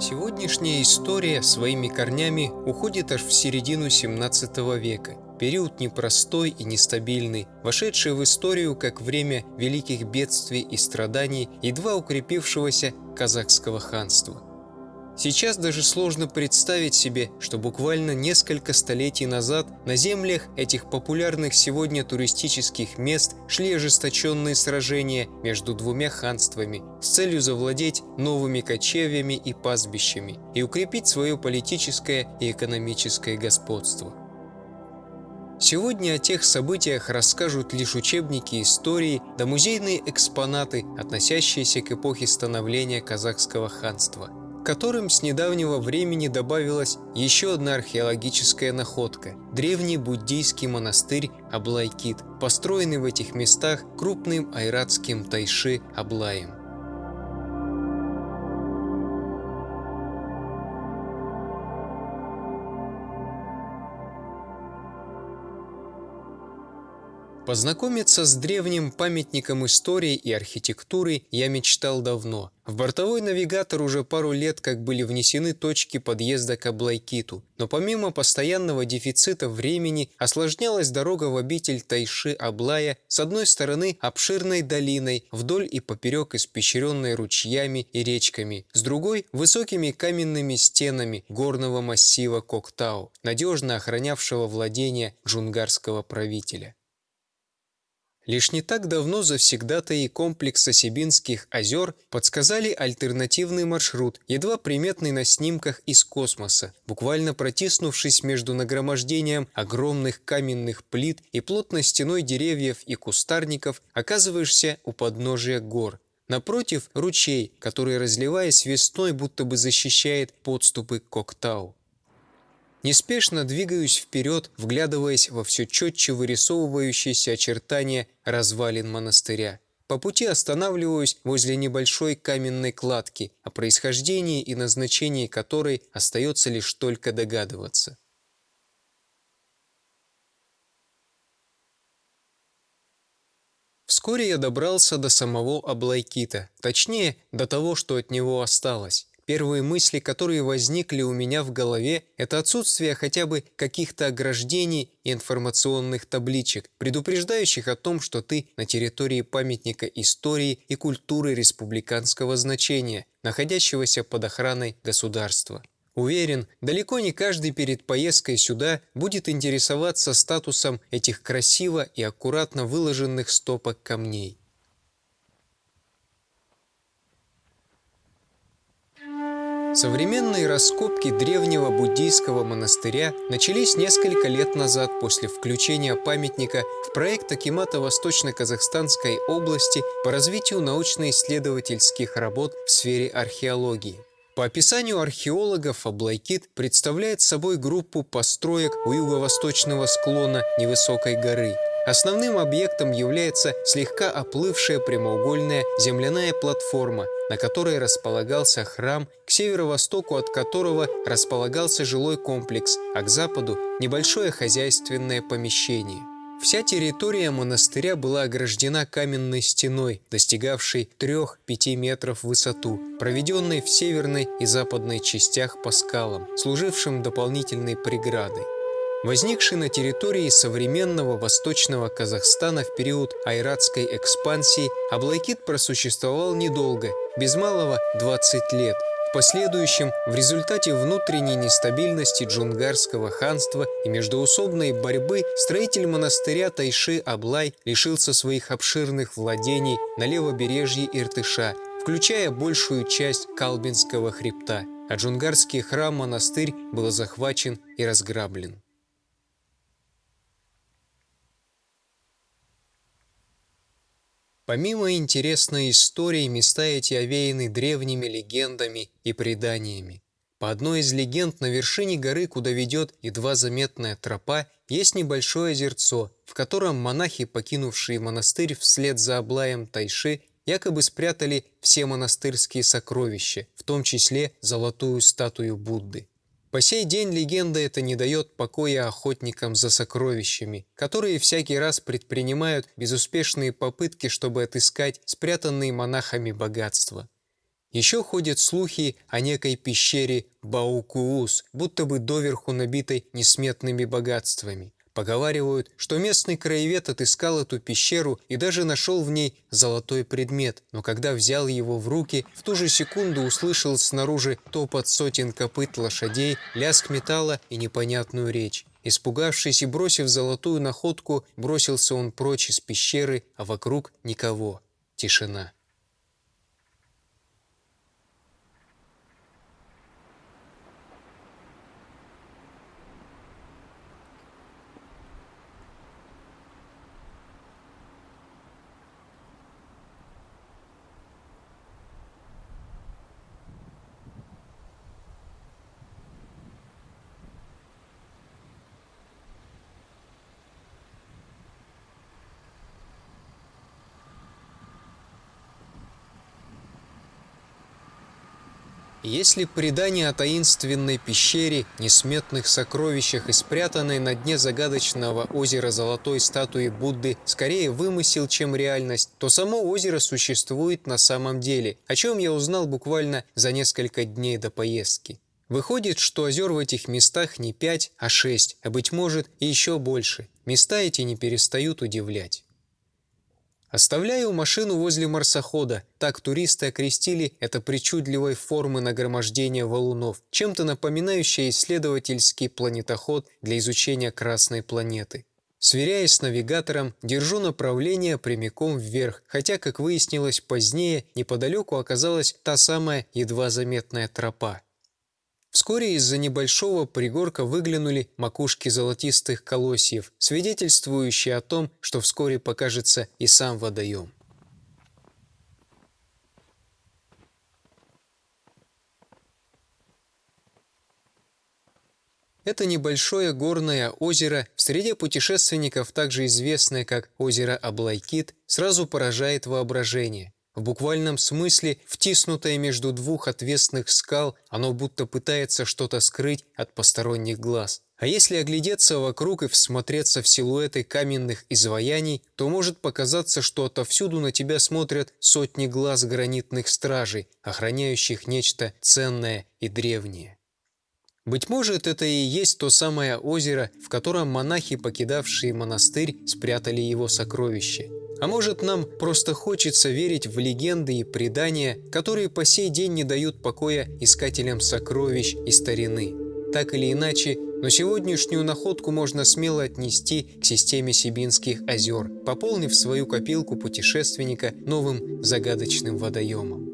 Сегодняшняя история своими корнями уходит аж в середину 17 века. Период непростой и нестабильный, вошедший в историю как время великих бедствий и страданий, едва укрепившегося казахского ханства – Сейчас даже сложно представить себе, что буквально несколько столетий назад на землях этих популярных сегодня туристических мест шли ожесточенные сражения между двумя ханствами с целью завладеть новыми кочевьями и пастбищами и укрепить свое политическое и экономическое господство. Сегодня о тех событиях расскажут лишь учебники истории да музейные экспонаты, относящиеся к эпохе становления казахского ханства – которым с недавнего времени добавилась еще одна археологическая находка – древний буддийский монастырь Аблайкит, построенный в этих местах крупным айратским тайши Аблаем. Познакомиться с древним памятником истории и архитектуры я мечтал давно. В бортовой навигатор уже пару лет как были внесены точки подъезда к Аблайкиту, но помимо постоянного дефицита времени осложнялась дорога в обитель Тайши Аблая с одной стороны обширной долиной, вдоль и поперек испещренной ручьями и речками, с другой – высокими каменными стенами горного массива Коктау, надежно охранявшего владения джунгарского правителя. Лишь не так давно завсегдатаи комплекса Сибинских озер подсказали альтернативный маршрут, едва приметный на снимках из космоса. Буквально протиснувшись между нагромождением огромных каменных плит и плотной стеной деревьев и кустарников, оказываешься у подножия гор. Напротив – ручей, который, разливаясь весной, будто бы защищает подступы к Коктау. Неспешно двигаюсь вперед, вглядываясь во все четче вырисовывающиеся очертания развалин монастыря. По пути останавливаюсь возле небольшой каменной кладки, о происхождении и назначении которой остается лишь только догадываться. Вскоре я добрался до самого Аблайкита, точнее, до того, что от него осталось. Первые мысли, которые возникли у меня в голове, это отсутствие хотя бы каких-то ограждений и информационных табличек, предупреждающих о том, что ты на территории памятника истории и культуры республиканского значения, находящегося под охраной государства. Уверен, далеко не каждый перед поездкой сюда будет интересоваться статусом этих красиво и аккуратно выложенных стопок камней. Современные раскопки древнего буддийского монастыря начались несколько лет назад после включения памятника в проект Акимата Восточно-Казахстанской области по развитию научно-исследовательских работ в сфере археологии. По описанию археологов Аблайкит представляет собой группу построек у юго-восточного склона невысокой горы – Основным объектом является слегка оплывшая прямоугольная земляная платформа, на которой располагался храм, к северо-востоку от которого располагался жилой комплекс, а к западу – небольшое хозяйственное помещение. Вся территория монастыря была ограждена каменной стеной, достигавшей 3-5 метров в высоту, проведенной в северной и западной частях по скалам, служившим дополнительной преградой. Возникший на территории современного Восточного Казахстана в период айратской экспансии, Аблайкит просуществовал недолго, без малого 20 лет. В последующем, в результате внутренней нестабильности джунгарского ханства и междоусобной борьбы, строитель монастыря Тайши Аблай лишился своих обширных владений на левобережье Иртыша, включая большую часть Калбинского хребта, а джунгарский храм-монастырь был захвачен и разграблен. Помимо интересной истории, места эти овеяны древними легендами и преданиями. По одной из легенд, на вершине горы, куда ведет едва заметная тропа, есть небольшое озерцо, в котором монахи, покинувшие монастырь вслед за Аблаем Тайши, якобы спрятали все монастырские сокровища, в том числе золотую статую Будды. По сей день легенда эта не дает покоя охотникам за сокровищами, которые всякий раз предпринимают безуспешные попытки, чтобы отыскать спрятанные монахами богатства. Еще ходят слухи о некой пещере Баукуус, будто бы доверху набитой несметными богатствами. Поговаривают, что местный краевед отыскал эту пещеру и даже нашел в ней золотой предмет, но когда взял его в руки, в ту же секунду услышал снаружи топот сотен копыт лошадей, лязг металла и непонятную речь. Испугавшись и бросив золотую находку, бросился он прочь из пещеры, а вокруг никого. Тишина. Если предание о таинственной пещере, несметных сокровищах и спрятанной на дне загадочного озера золотой статуи Будды скорее вымысел, чем реальность, то само озеро существует на самом деле, о чем я узнал буквально за несколько дней до поездки. Выходит, что озер в этих местах не пять, а шесть, а быть может и еще больше. Места эти не перестают удивлять. Оставляю машину возле марсохода. Так туристы окрестили это причудливой формы нагромождения валунов, чем-то напоминающее исследовательский планетоход для изучения Красной планеты. Сверяясь с навигатором, держу направление прямиком вверх, хотя, как выяснилось позднее, неподалеку оказалась та самая едва заметная тропа. Вскоре из-за небольшого пригорка выглянули макушки золотистых колосьев, свидетельствующие о том, что вскоре покажется и сам водоем. Это небольшое горное озеро, в среде путешественников также известное как озеро Аблайкит, сразу поражает воображение. В буквальном смысле, втиснутое между двух отвесных скал, оно будто пытается что-то скрыть от посторонних глаз. А если оглядеться вокруг и всмотреться в силуэты каменных изваяний, то может показаться, что отовсюду на тебя смотрят сотни глаз гранитных стражей, охраняющих нечто ценное и древнее. Быть может, это и есть то самое озеро, в котором монахи, покидавшие монастырь, спрятали его сокровища. А может, нам просто хочется верить в легенды и предания, которые по сей день не дают покоя искателям сокровищ и старины. Так или иначе, но сегодняшнюю находку можно смело отнести к системе Сибинских озер, пополнив свою копилку путешественника новым загадочным водоемом.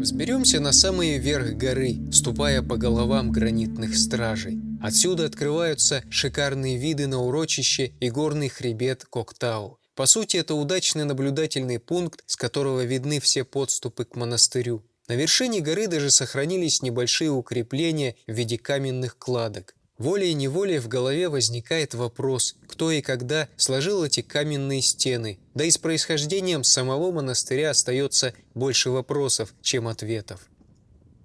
Взберемся на самый верх горы, ступая по головам гранитных стражей. Отсюда открываются шикарные виды на урочище и горный хребет Коктау. По сути, это удачный наблюдательный пункт, с которого видны все подступы к монастырю. На вершине горы даже сохранились небольшие укрепления в виде каменных кладок. Волей-неволей в голове возникает вопрос, кто и когда сложил эти каменные стены, да и с происхождением самого монастыря остается больше вопросов, чем ответов.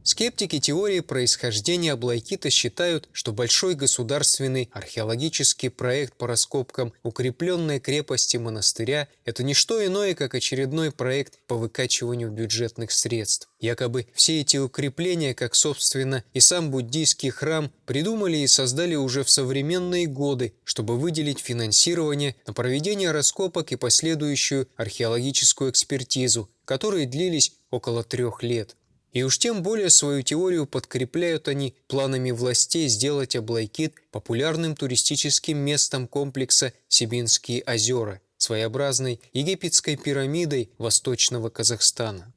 Скептики теории происхождения Аблайкита считают, что большой государственный археологический проект по раскопкам укрепленной крепости монастыря – это не что иное, как очередной проект по выкачиванию бюджетных средств. Якобы все эти укрепления, как, собственно, и сам буддийский храм, придумали и создали уже в современные годы, чтобы выделить финансирование на проведение раскопок и последующую археологическую экспертизу, которые длились около трех лет. И уж тем более свою теорию подкрепляют они планами властей сделать Аблайкит популярным туристическим местом комплекса Сибинские озера, своеобразной египетской пирамидой Восточного Казахстана.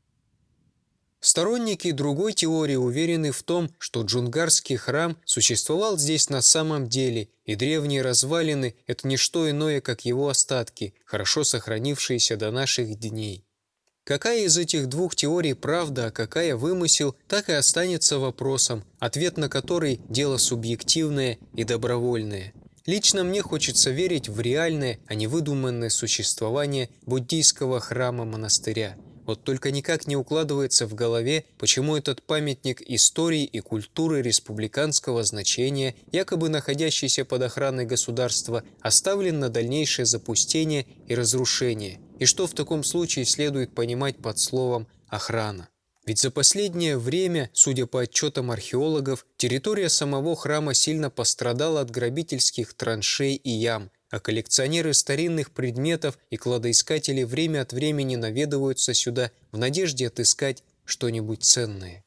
Сторонники другой теории уверены в том, что Джунгарский храм существовал здесь на самом деле, и древние развалины – это не что иное, как его остатки, хорошо сохранившиеся до наших дней. Какая из этих двух теорий правда, а какая вымысел, так и останется вопросом, ответ на который – дело субъективное и добровольное. Лично мне хочется верить в реальное, а не выдуманное существование буддийского храма-монастыря – вот только никак не укладывается в голове, почему этот памятник истории и культуры республиканского значения, якобы находящийся под охраной государства, оставлен на дальнейшее запустение и разрушение. И что в таком случае следует понимать под словом «охрана». Ведь за последнее время, судя по отчетам археологов, территория самого храма сильно пострадала от грабительских траншей и ям, а коллекционеры старинных предметов и кладоискатели время от времени наведываются сюда в надежде отыскать что-нибудь ценное.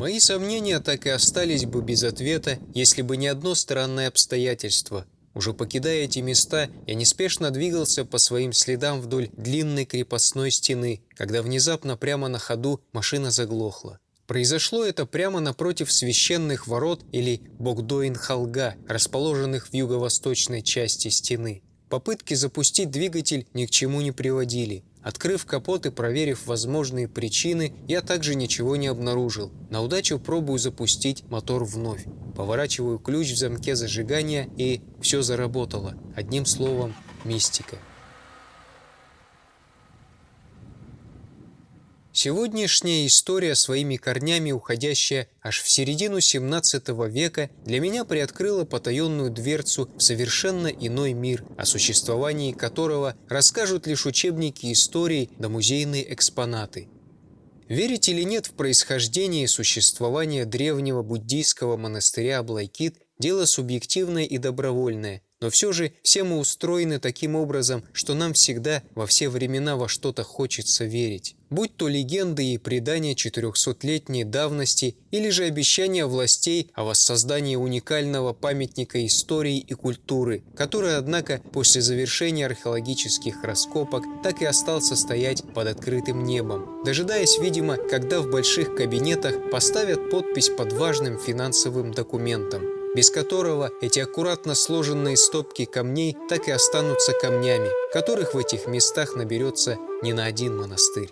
Мои сомнения так и остались бы без ответа, если бы не одно странное обстоятельство – уже покидая эти места, я неспешно двигался по своим следам вдоль длинной крепостной стены, когда внезапно прямо на ходу машина заглохла. Произошло это прямо напротив священных ворот или Богдоин-Халга, расположенных в юго-восточной части стены. Попытки запустить двигатель ни к чему не приводили. Открыв капот и проверив возможные причины, я также ничего не обнаружил. На удачу пробую запустить мотор вновь. Поворачиваю ключ в замке зажигания и все заработало. Одним словом, мистика. Сегодняшняя история, своими корнями уходящая аж в середину 17 века, для меня приоткрыла потаенную дверцу в совершенно иной мир, о существовании которого расскажут лишь учебники истории да музейные экспонаты. Верить или нет в происхождение и существование древнего буддийского монастыря Аблайкит – дело субъективное и добровольное – но все же все мы устроены таким образом, что нам всегда во все времена во что-то хочется верить. Будь то легенды и предания 400-летней давности или же обещания властей о воссоздании уникального памятника истории и культуры, который, однако, после завершения археологических раскопок так и остался стоять под открытым небом, дожидаясь, видимо, когда в больших кабинетах поставят подпись под важным финансовым документом без которого эти аккуратно сложенные стопки камней так и останутся камнями, которых в этих местах наберется не на один монастырь.